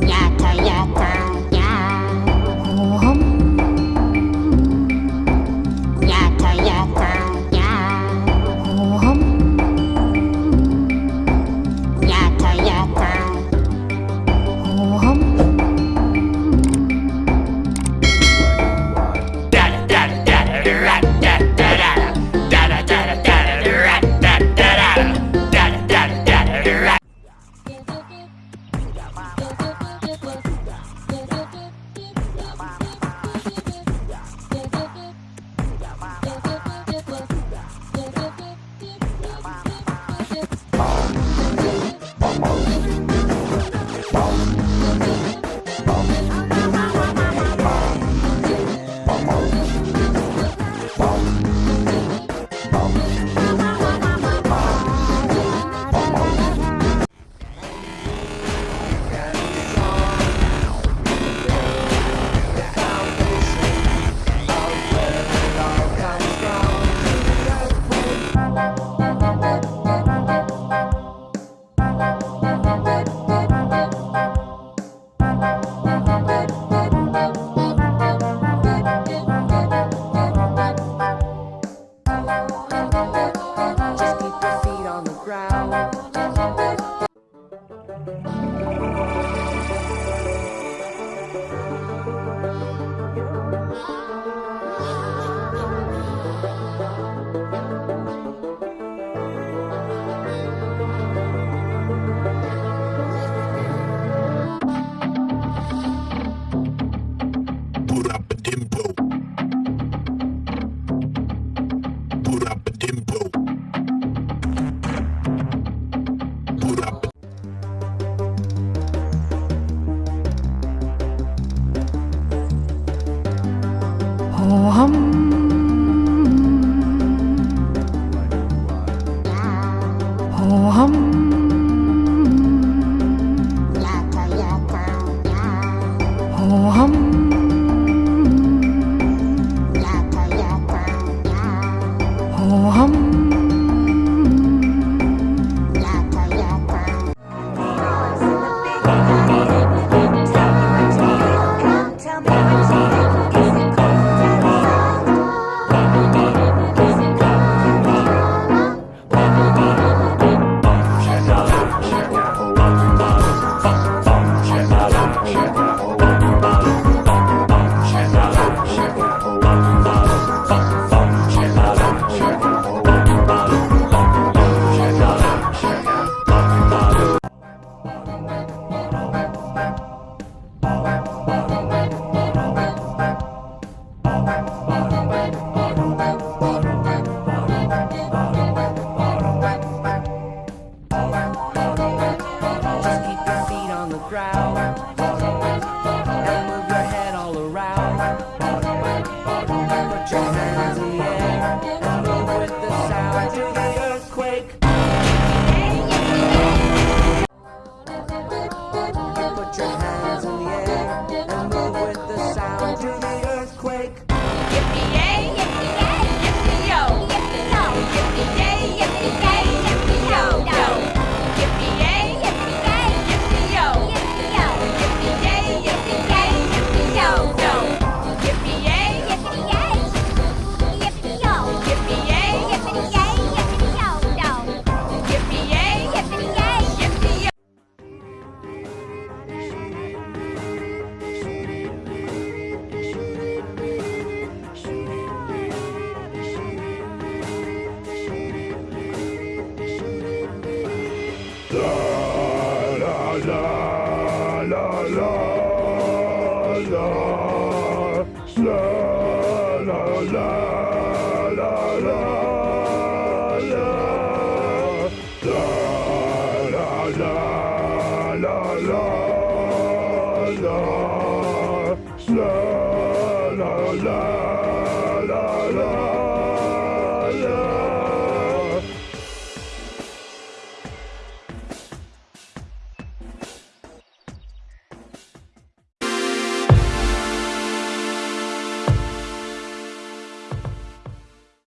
nhà thờ nhà हम And la